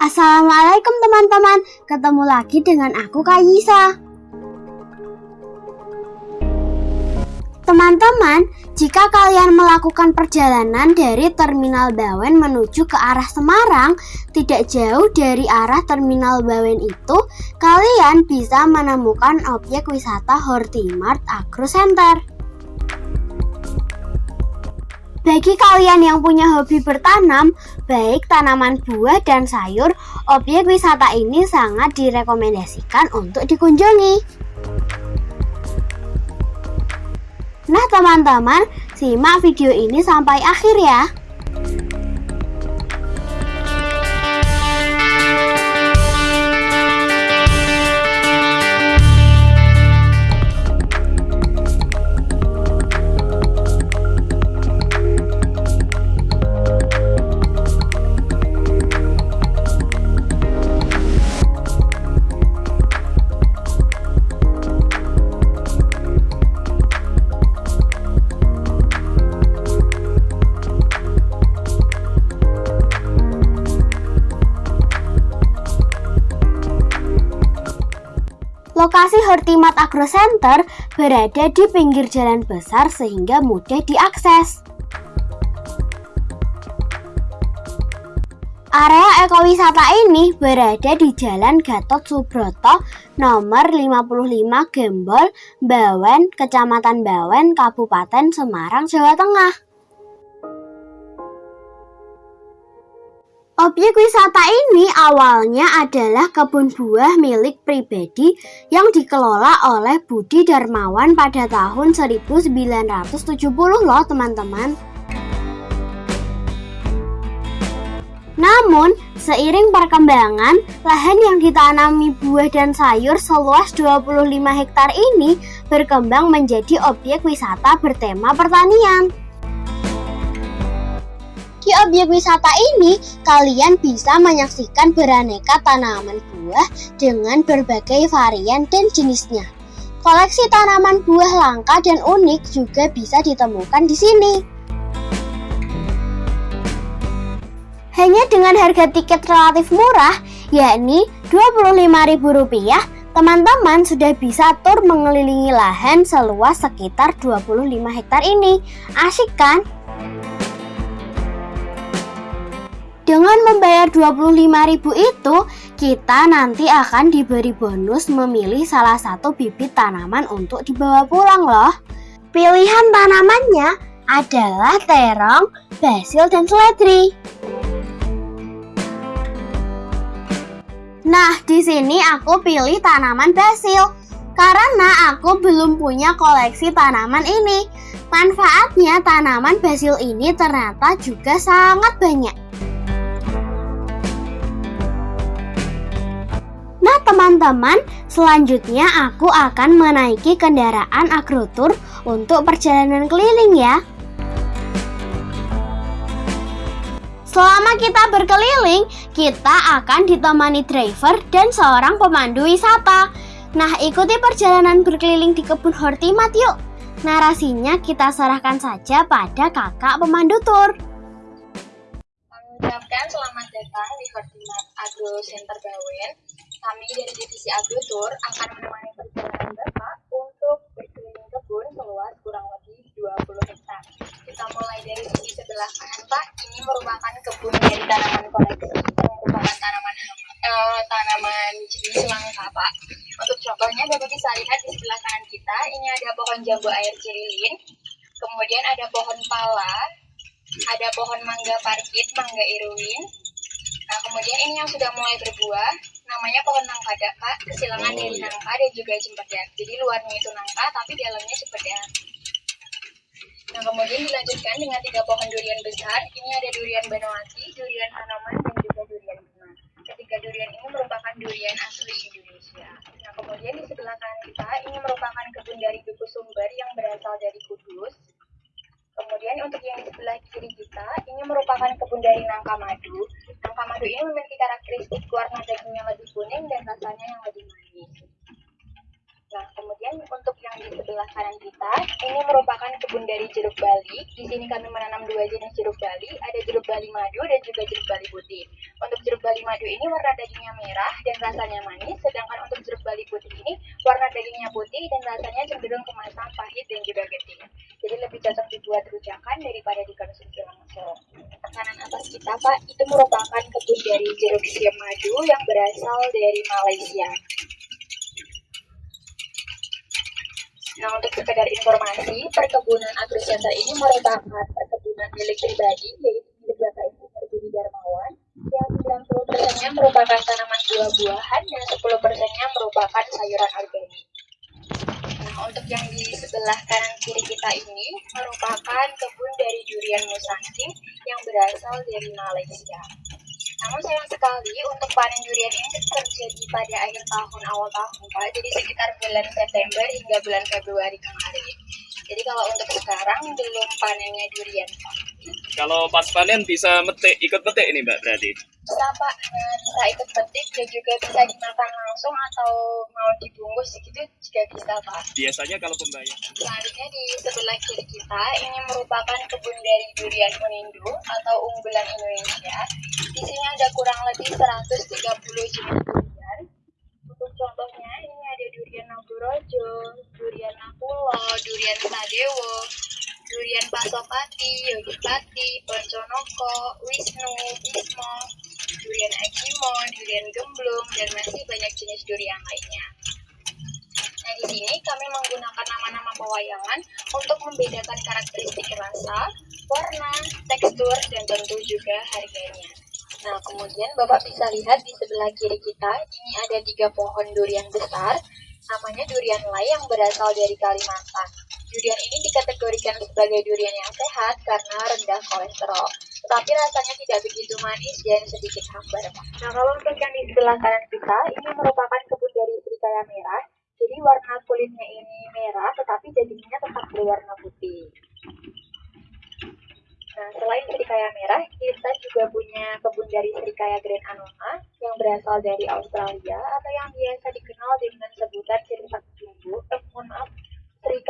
Assalamualaikum teman-teman, ketemu lagi dengan aku Kak Teman-teman, jika kalian melakukan perjalanan dari Terminal Bawen menuju ke arah Semarang, tidak jauh dari arah Terminal Bawen itu, kalian bisa menemukan objek wisata Hortimart Agro Center. Bagi kalian yang punya hobi bertanam, baik tanaman buah dan sayur, objek wisata ini sangat direkomendasikan untuk dikunjungi. Nah teman-teman, simak video ini sampai akhir ya. Hortimat Agro Center berada di pinggir jalan besar sehingga mudah diakses. Area ekowisata ini berada di Jalan Gatot Subroto nomor 55 Gembol, Bawen, Kecamatan Bawen, Kabupaten Semarang, Jawa Tengah. Objek wisata ini awalnya adalah kebun buah milik pribadi yang dikelola oleh Budi Darmawan pada tahun 1970 loh teman-teman. Namun, seiring perkembangan, lahan yang ditanami buah dan sayur seluas 25 hektar ini berkembang menjadi objek wisata bertema pertanian. Di objek wisata ini, kalian bisa menyaksikan beraneka tanaman buah dengan berbagai varian dan jenisnya. Koleksi tanaman buah langka dan unik juga bisa ditemukan di sini. Hanya dengan harga tiket relatif murah, yakni Rp25.000, teman-teman sudah bisa tur mengelilingi lahan seluas sekitar 25 hektar ini. Asik kan? Dengan membayar 25.000 itu, kita nanti akan diberi bonus memilih salah satu bibit tanaman untuk dibawa pulang loh. Pilihan tanamannya adalah terong, basil, dan seledri. Nah, di sini aku pilih tanaman basil karena aku belum punya koleksi tanaman ini. Manfaatnya tanaman basil ini ternyata juga sangat banyak. Teman-teman, selanjutnya aku akan menaiki kendaraan agrotur untuk perjalanan keliling ya. Selama kita berkeliling, kita akan ditemani driver dan seorang pemandu wisata. Nah, ikuti perjalanan berkeliling di kebun Hortimat yuk. Narasinya kita serahkan saja pada kakak pemandu tur. Mengucapkan selamat datang di Hortimat Agro Center Bawen kami dari Divisi Agritur akan menemani perjalanan Bapak untuk berkeliling kebun seluas kurang lebih 20 hektar. Kita mulai dari sisi sebelah kanan Pak, ini merupakan kebun dari tanaman koleksi yang merupakan tanaman uh, tanaman jenis langka Pak. Untuk contohnya Bapak bisa lihat di sebelah kanan kita, ini ada pohon jambu air cirilin, kemudian ada pohon pala, ada pohon mangga parkit, mangga irwin, Nah, kemudian ini yang sudah mulai berbuah, namanya pohon nangka kak, kesilangan oh, dari iya. nangka dan juga cempedak. Jadi luarnya itu nangka, tapi dalamnya cempedak. Nah, kemudian dilanjutkan dengan tiga pohon durian besar. Ini ada durian Banawati, durian Hanoman, dan juga durian Bima. Ketiga durian ini merupakan durian asli Indonesia. Nah, kemudian di sebelah kanan kita, ini merupakan kebun dari Duku Sumber yang berasal dari Kudus. Kemudian untuk yang sebelah kiri kita, ini merupakan kebun dari nangka madu. Nangka madu ini memiliki karakteristik warna dagingnya lebih kuning dan rasanya yang lebih manis. Nah, kemudian untuk yang di sebelah kanan kita, ini merupakan kebun dari jeruk bali. Di sini kami menanam dua jenis jeruk bali, ada jeruk bali madu dan juga jeruk bali putih. Untuk jeruk bali madu ini warna dagingnya merah dan rasanya manis, sedangkan untuk jeruk bali putih ini warna dagingnya putih dan rasanya cenderung kemasan pahit dan juga getih. Jadi lebih cocok dibuat rujakan daripada dikonsumsi langsung. Kanan atas kita Pak, itu merupakan kebun dari jeruk siam madu yang berasal dari Malaysia. Nah, untuk sekedar informasi, perkebunan agrocenter ini merupakan perkebunan milik pribadi, yaitu milik Bapak Ibu Budi Darmawan, yang 90 persennya merupakan tanaman buah-buahan dan 10 persennya merupakan sayuran organik. Nah, untuk yang di sebelah kanan kiri kita ini merupakan kebun dari durian musangking yang berasal dari Malaysia. Namun sayang sekali untuk panen durian ini terjadi pada akhir tahun awal tahun Pak. Jadi sekitar bulan September hingga bulan Februari kemarin. Jadi kalau untuk sekarang belum panennya durian Pak. Kalau pas panen bisa metik, ikut metik ini Mbak berarti? Bisa Pak, nah, bisa ikut petik dan juga bisa dimakan langsung atau mau dibungkus gitu juga bisa Pak. Biasanya kalau pembayar. Selanjutnya di sebelah kiri kita ini merupakan kebun dari durian Unindo atau unggulan Indonesia. Di sini ada kurang lebih 130 jenis durian. Untuk contohnya ini ada durian Nagorojo, durian Nakulo, durian Sadewo, durian Pasopati, Yogyakarta, Ponconoko, Wisnu, Bismo, durian Akimo, durian Gemblung, dan masih banyak jenis durian lainnya. Nah, di sini kami menggunakan nama-nama pewayangan untuk membedakan karakteristik rasa, warna, tekstur, dan tentu juga harganya. Nah, kemudian Bapak bisa lihat di sebelah kiri kita, ini ada tiga pohon durian besar, namanya durian lai yang berasal dari Kalimantan. Durian ini dikategorikan sebagai durian yang sehat karena rendah kolesterol. Tetapi rasanya tidak begitu manis dan sedikit hambar. Nah, kalau untuk yang di sebelah kanan kita, ini merupakan kebun dari serikaya merah. Jadi warna kulitnya ini merah, tetapi dagingnya tetap berwarna putih. Nah, selain serikaya merah, kita juga punya kebun dari serikaya Grand Anona yang berasal dari Australia atau yang biasa dikenal dengan sebutan sirsak jumbo. Eh, mohon maaf,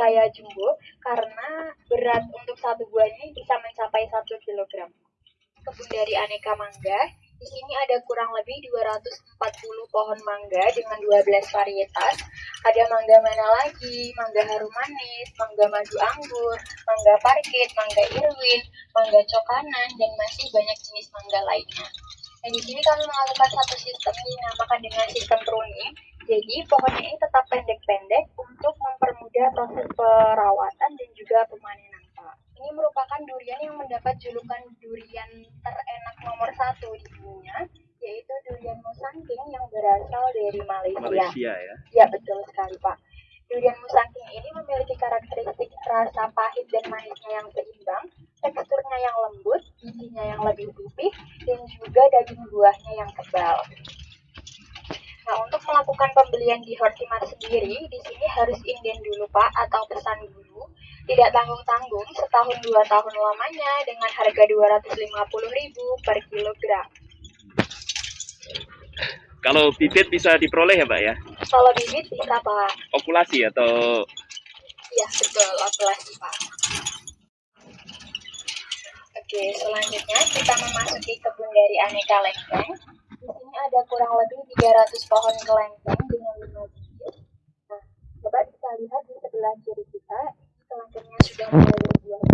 serikaya jumbo karena berat untuk satu buahnya bisa mencapai 1 kg. Kebun dari aneka mangga, di sini ada kurang lebih 240 pohon mangga dengan 12 varietas. Ada mangga mana lagi? Mangga harum manis, mangga madu anggur, mangga parkit, mangga irwin, mangga cokanan, dan masih banyak jenis mangga lainnya. Nah, di sini kami melakukan satu sistem yang dinamakan dengan sistem pruning. Jadi, pohonnya ini tetap pendek-pendek untuk mempermudah proses perawatan dan juga pemanenan, Pak. Ini merupakan durian yang mendapat julukan durian terenak nomor satu di dunia, yaitu durian musangking yang berasal dari Malaysia. Malaysia ya. Ya, betul sekali, Pak. Durian musangking ini memiliki karakteristik rasa pahit dan manisnya yang seimbang, teksturnya yang lembut, bijinya yang lebih pipih, dan juga daging buahnya yang tebal. Pembelian di sendiri, di sini harus inden dulu, Pak, atau pesan dulu. Tidak tanggung-tanggung, setahun dua tahun lamanya dengan harga 250.000 per kilogram. Kalau bibit bisa diperoleh ya Mbak ya? Kalau bibit bisa, Pak. Okulasi atau Iya, betul, okulasi, Pak. Oke, selanjutnya kita memasuki kebun dari aneka lengkeng. Ada kurang lebih 300 pohon kelengkeng dengan 5 bibit. Nah, Bapak bisa lihat di sebelah kiri kita, kelengkengnya sudah mulai berbuah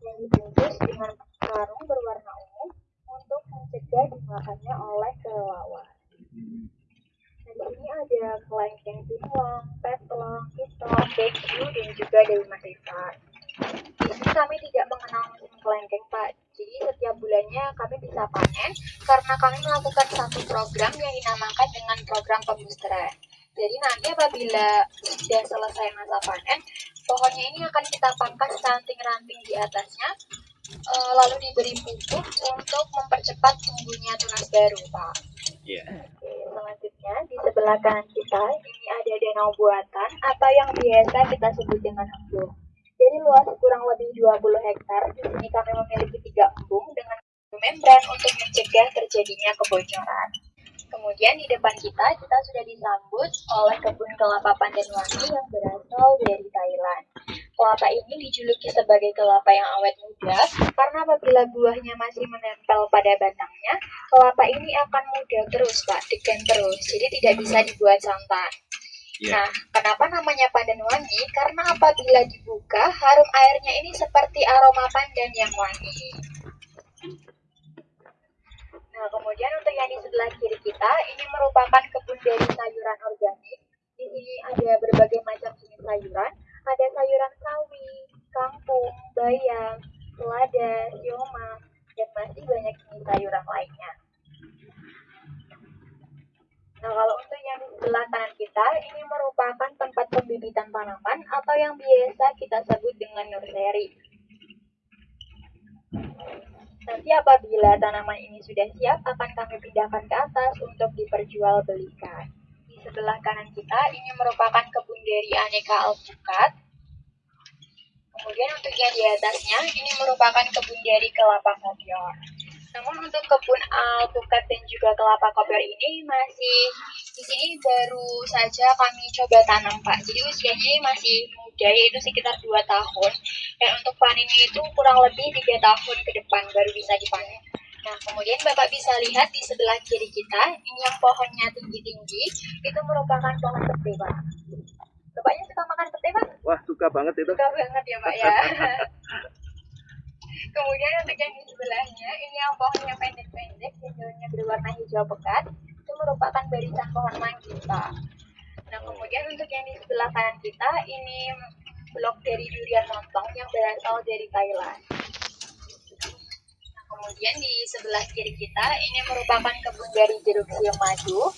yang dibungkus dengan karung berwarna ungu untuk mencegah dimakannya oleh kelelawar. Nah, di sini ada kelengkeng timlong, petlong, kitong, beju, dan juga dewi matrisan. Di kami tidak mengenal kelengkeng, Pak. Jadi setiap bulannya kami bisa panen karena kami melakukan satu program yang dinamakan dengan program pembusteran. Jadi nanti apabila sudah selesai masa panen, pohonnya ini akan kita pangkas ranting-ranting di atasnya, eh, lalu diberi pupuk untuk mempercepat tumbuhnya tunas baru, Pak. Iya. Oke, selanjutnya di sebelah kanan kita ini ada danau buatan atau yang biasa kita sebut dengan embung. Jadi luas kurang lebih 20 hektar. Di sini kami memiliki tiga embung dengan membran untuk mencegah terjadinya kebocoran. Kemudian di depan kita kita sudah disambut oleh kebun kelapa pandan wangi yang berasal dari Thailand. kelapa ini dijuluki sebagai kelapa yang awet muda karena apabila buahnya masih menempel pada batangnya, kelapa ini akan muda terus, Pak, diken terus. Jadi tidak bisa dibuat santan. Iya. Nah, kenapa namanya pandan wangi? Karena apabila dibuka, harum airnya ini seperti aroma pandan yang wangi. Nah, kemudian untuk yang di sebelah kiri kita, ini merupakan kebun dari sayuran organik. Di sini ada berbagai macam jenis sayuran. Ada sayuran sawi, kangkung, bayam, selada, sioma, dan masih banyak jenis sayuran lainnya. Nah, kalau untuk yang sebelah kanan kita, ini merupakan tempat pembibitan tanaman atau yang biasa kita sebut dengan nursery. Nanti apabila tanaman ini sudah siap, akan kami pindahkan ke atas untuk diperjualbelikan. Di sebelah kanan kita, ini merupakan kebun dari aneka alpukat. Kemudian untuk yang di atasnya, ini merupakan kebun dari kelapa kopior. Namun untuk kebun alpukat dan juga kelapa kopior ini masih di sini baru saja kami coba tanam Pak. Jadi usianya masih muda yaitu sekitar 2 tahun. Dan untuk panennya itu kurang lebih 3 tahun ke depan baru bisa dipanen. Nah, kemudian Bapak bisa lihat di sebelah kiri kita, ini yang pohonnya tinggi-tinggi, itu merupakan pohon pete, Pak. Bapaknya suka makan pete, Pak? Wah, suka banget itu. Suka banget ya, Pak ya. Kemudian untuk yang di sebelahnya, ini yang pohonnya pendek-pendek, dan daunnya berwarna hijau pekat, itu merupakan barisan pohon manggis, Pak. Nah, kemudian untuk yang di sebelah kanan kita, ini blok dari durian montong yang berasal dari Thailand. Nah, kemudian di sebelah kiri kita, ini merupakan kebun dari jeruk siam madu.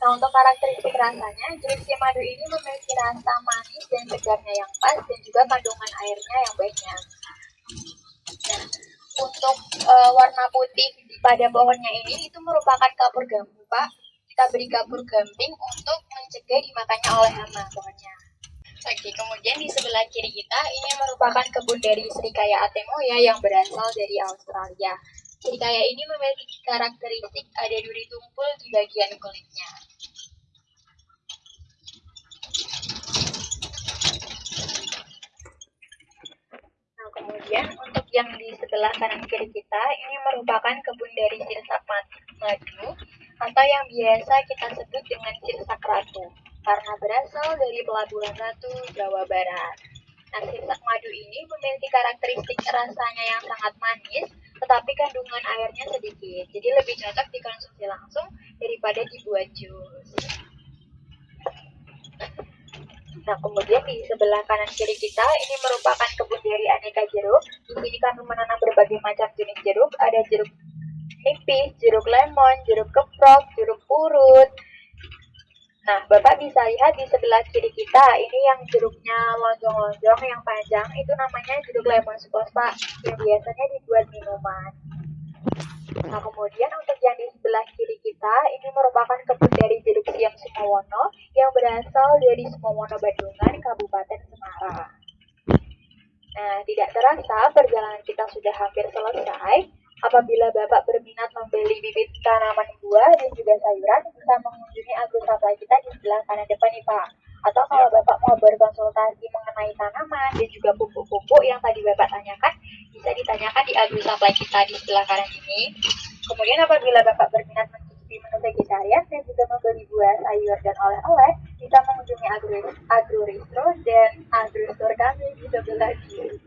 Nah, untuk karakteristik rasanya, jeruk siam madu ini memiliki rasa manis dan segarnya yang pas, dan juga kandungan airnya yang banyak. Untuk eh, warna putih pada pohonnya ini itu merupakan kapur gamping, Pak. Kita beri kapur gamping untuk mencegah dimakannya oleh hama pohonnya. Oke, kemudian di sebelah kiri kita ini merupakan kebun dari Srikaya Atemoya yang berasal dari Australia. Srikaya ini memiliki karakteristik ada duri tumpul di bagian kulitnya. Kemudian untuk yang di sebelah kanan kiri kita ini merupakan kebun dari sirsak madu atau yang biasa kita sebut dengan sirsak ratu karena berasal dari pelabuhan Ratu, Jawa Barat. Nah, sirsak madu ini memiliki karakteristik rasanya yang sangat manis, tetapi kandungan airnya sedikit. Jadi lebih cocok dikonsumsi langsung daripada dibuat jus. Nah, kemudian di sebelah kanan kiri kita ini merupakan kebun dari aneka jeruk. Di sini kami menanam berbagai macam jenis jeruk. Ada jeruk nipis, jeruk lemon, jeruk keprok, jeruk purut. Nah, Bapak bisa lihat di sebelah kiri kita, ini yang jeruknya lonjong-lonjong, yang panjang, itu namanya jeruk lemon Pak, yang biasanya dibuat minuman. Nah, kemudian untuk yang di kita, ini merupakan kebun dari jeruk siam Sumowono yang berasal dari Sumowono Bandungan, Kabupaten Semarang. Nah, tidak terasa perjalanan kita sudah hampir selesai. Apabila Bapak berminat membeli bibit tanaman buah dan juga sayuran, bisa mengunjungi Agus Supply kita di sebelah kanan depan nih Pak. Atau kalau Bapak mau berkonsultasi mengenai tanaman dan juga pupuk-pupuk yang tadi Bapak tanyakan, bisa ditanyakan di Agus Supply kita di sebelah kanan ini. Kemudian apabila Bapak berminat mencicipi menu vegetarian dan juga membeli buah, sayur, dan oleh-oleh, bisa mengunjungi Agro, Agro Ristro dan Agro Store kami di sebelah kiri.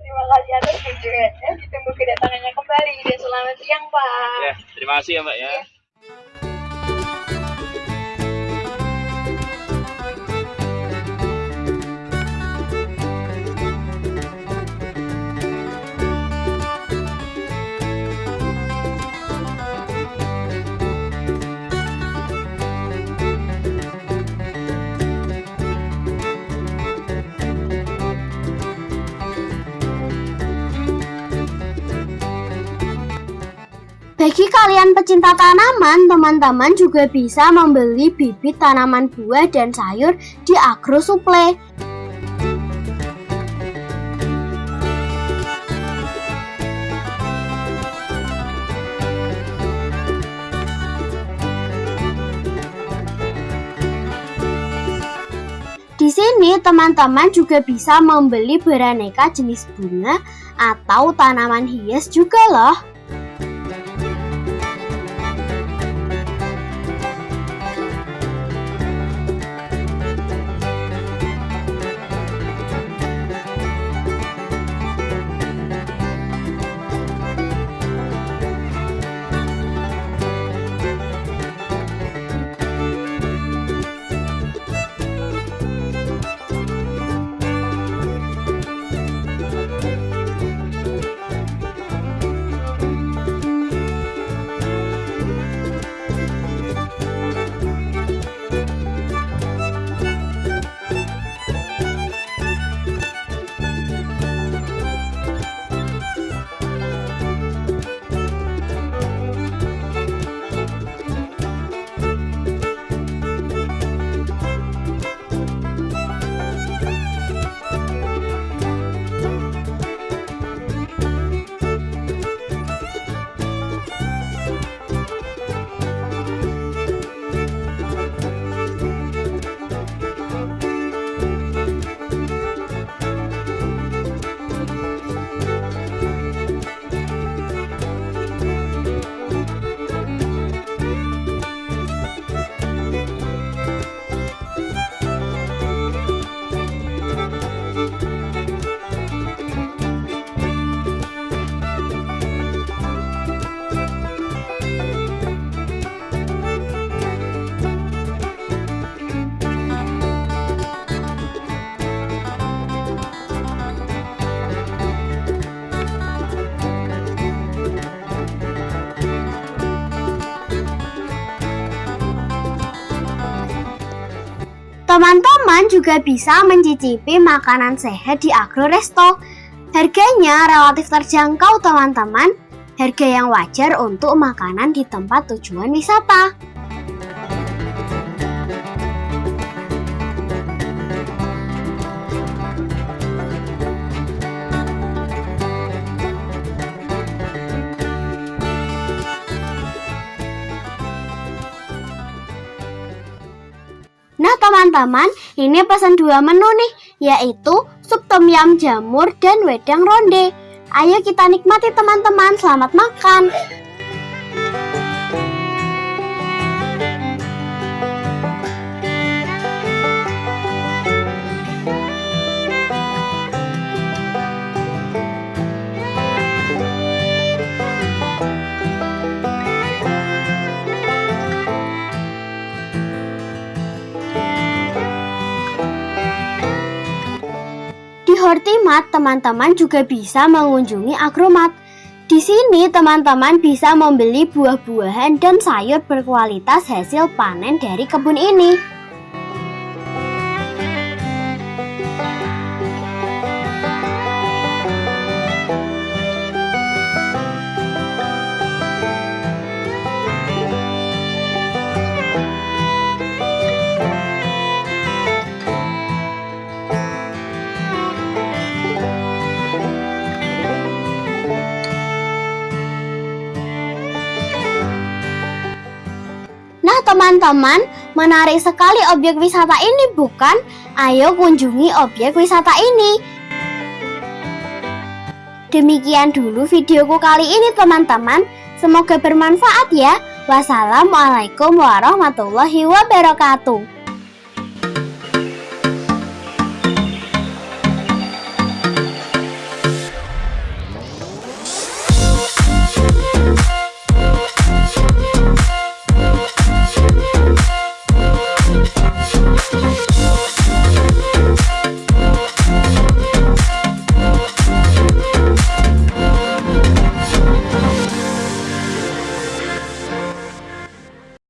Terima kasih atas kunjungannya. Ditunggu kedatangannya kembali. Dan selamat siang, Pak. Ya, terima kasih ya, Mbak ya. Iya. Bagi kalian pecinta tanaman, teman-teman juga bisa membeli bibit tanaman buah dan sayur di Agro Supply. Di sini teman-teman juga bisa membeli beraneka jenis bunga atau tanaman hias juga loh. Teman-teman juga bisa mencicipi makanan sehat di Agro Resto. Harganya relatif terjangkau teman-teman, harga yang wajar untuk makanan di tempat tujuan wisata. Teman-teman, ini pesan dua menu nih, yaitu sup tom yum jamur dan wedang ronde. Ayo kita nikmati teman-teman, selamat makan. Hortimat, teman-teman juga bisa mengunjungi Agromat. Di sini, teman-teman bisa membeli buah-buahan dan sayur berkualitas hasil panen dari kebun ini. Teman-teman, menarik sekali objek wisata ini, bukan? Ayo kunjungi objek wisata ini. Demikian dulu videoku kali ini, teman-teman. Semoga bermanfaat ya. Wassalamualaikum warahmatullahi wabarakatuh.